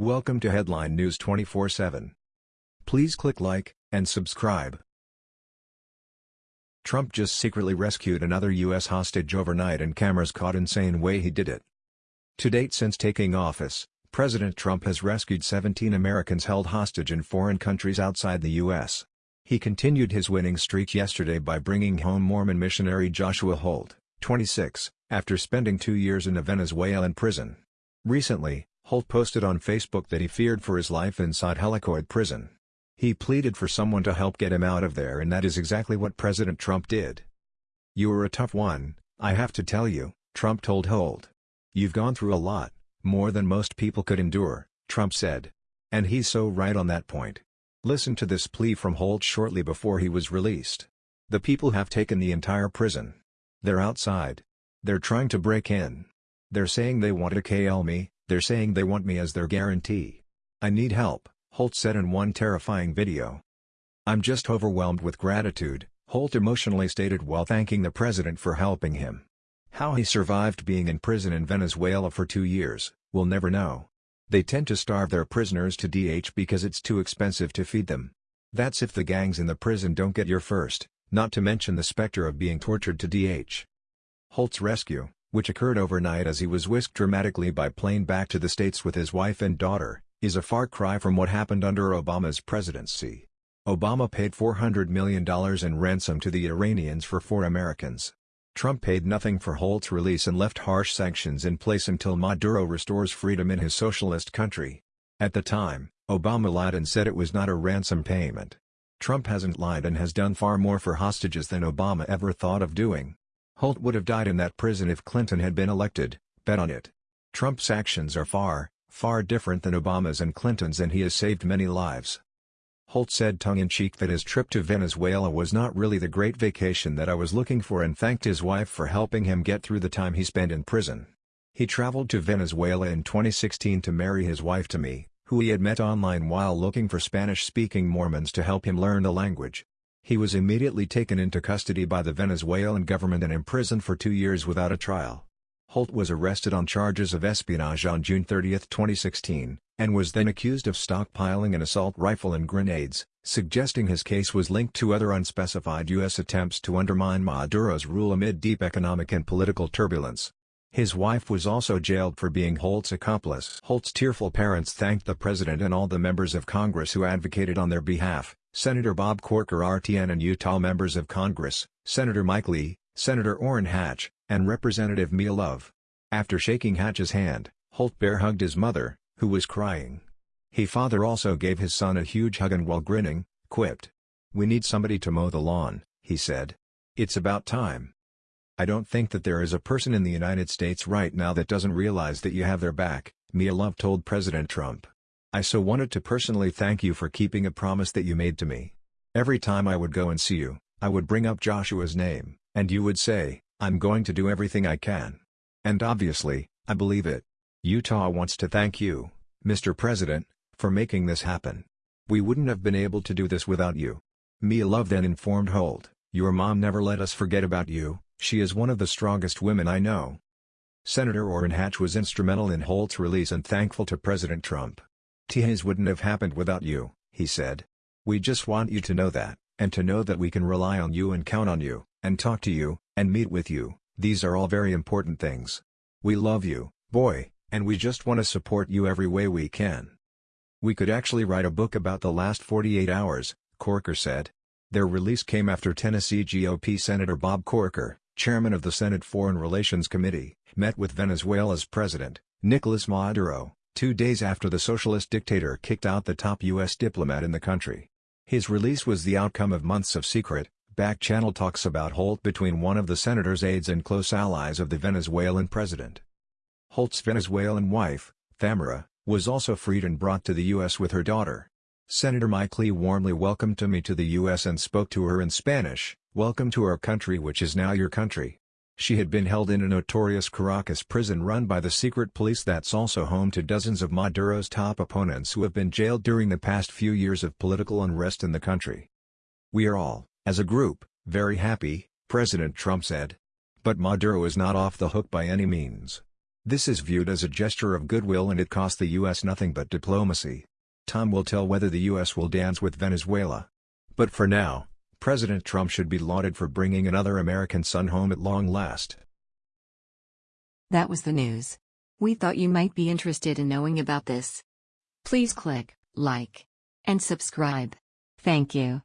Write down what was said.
Welcome to Headline News 24/7. Please click like and subscribe. Trump just secretly rescued another U.S. hostage overnight and cameras caught insane way he did it. To date since taking office, President Trump has rescued 17 Americans held hostage in foreign countries outside the U.S. He continued his winning streak yesterday by bringing home Mormon missionary Joshua Holt, 26, after spending two years in a Venezuelan prison. Recently, Holt posted on Facebook that he feared for his life inside Helicoid prison. He pleaded for someone to help get him out of there and that is exactly what President Trump did. You were a tough one, I have to tell you, Trump told Holt. You've gone through a lot, more than most people could endure, Trump said. And he's so right on that point. Listen to this plea from Holt shortly before he was released. The people have taken the entire prison. They're outside. They're trying to break in. They're saying they want to KL me, they're saying they want me as their guarantee. I need help, Holt said in one terrifying video. I'm just overwhelmed with gratitude, Holt emotionally stated while thanking the president for helping him. How he survived being in prison in Venezuela for two years, we'll never know. They tend to starve their prisoners to DH because it's too expensive to feed them. That's if the gangs in the prison don't get your first, not to mention the specter of being tortured to DH. Holt's rescue, which occurred overnight as he was whisked dramatically by plane back to the States with his wife and daughter, is a far cry from what happened under Obama's presidency. Obama paid $400 million in ransom to the Iranians for four Americans. Trump paid nothing for Holt's release and left harsh sanctions in place until Maduro restores freedom in his socialist country. At the time, Obama lied and said it was not a ransom payment. Trump hasn't lied and has done far more for hostages than Obama ever thought of doing. Holt would have died in that prison if Clinton had been elected, bet on it. Trump's actions are far, far different than Obama's and Clinton's and he has saved many lives. Holt said tongue-in-cheek that his trip to Venezuela was not really the great vacation that I was looking for and thanked his wife for helping him get through the time he spent in prison. He traveled to Venezuela in 2016 to marry his wife Thamy, who he had met online while looking for Spanish-speaking Mormons to help him learn the language. He was immediately taken into custody by the Venezuelan government and imprisoned for two years without a trial. Holt was arrested on charges of espionage on June 30, 2016, and was then accused of stockpiling an assault rifle and grenades, suggesting his case was linked to other unspecified U.S. attempts to undermine Maduro's rule amid deep economic and political turbulence. His wife was also jailed for being Holt's accomplice. Holt's tearful parents thanked the president and all the members of Congress who advocated on their behalf, Senator Bob Corker RTN and Utah members of Congress, Senator Mike Lee, Senator Orrin Hatch, and Representative Mia Love. After shaking Hatch's hand, Holt bear hugged his mother, who was crying. He father also gave his son a huge hug and while grinning, quipped. We need somebody to mow the lawn, he said. It's about time. I don't think that there is a person in the United States right now that doesn't realize that you have their back, Mia Love told President Trump. I so wanted to personally thank you for keeping a promise that you made to me. Every time I would go and see you, I would bring up Joshua's name, and you would say, I'm going to do everything I can. And obviously, I believe it. Utah wants to thank you, Mr. President, for making this happen. We wouldn't have been able to do this without you. Mia Love then informed Holt, Your mom never let us forget about you, she is one of the strongest women I know. Senator Orrin Hatch was instrumental in Holt's release and thankful to President Trump. T's wouldn't have happened without you, he said. We just want you to know that, and to know that we can rely on you and count on you, and talk to you, and meet with you, these are all very important things. We love you, boy, and we just want to support you every way we can. We could actually write a book about the last 48 hours, Corker said. Their release came after Tennessee GOP Senator Bob Corker, chairman of the Senate Foreign Relations Committee, met with Venezuela's president, Nicolas Maduro, two days after the socialist dictator kicked out the top U.S. diplomat in the country. His release was the outcome of months of secret, back-channel talks about Holt between one of the senator's aides and close allies of the Venezuelan president. Holt's Venezuelan wife, Thamara, was also freed and brought to the U.S. with her daughter. Senator Mike Lee warmly welcomed me to the U.S. and spoke to her in Spanish, Welcome to our country which is now your country. She had been held in a notorious Caracas prison run by the secret police that's also home to dozens of Maduro's top opponents who have been jailed during the past few years of political unrest in the country. We are all, as a group, very happy, President Trump said. But Maduro is not off the hook by any means. This is viewed as a gesture of goodwill and it cost the U.S. nothing but diplomacy. Time will tell whether the U.S. will dance with Venezuela. But for now, President Trump should be lauded for bringing another American son home at long last. That was the news. We thought you might be interested in knowing about this. Please click like and subscribe. Thank you.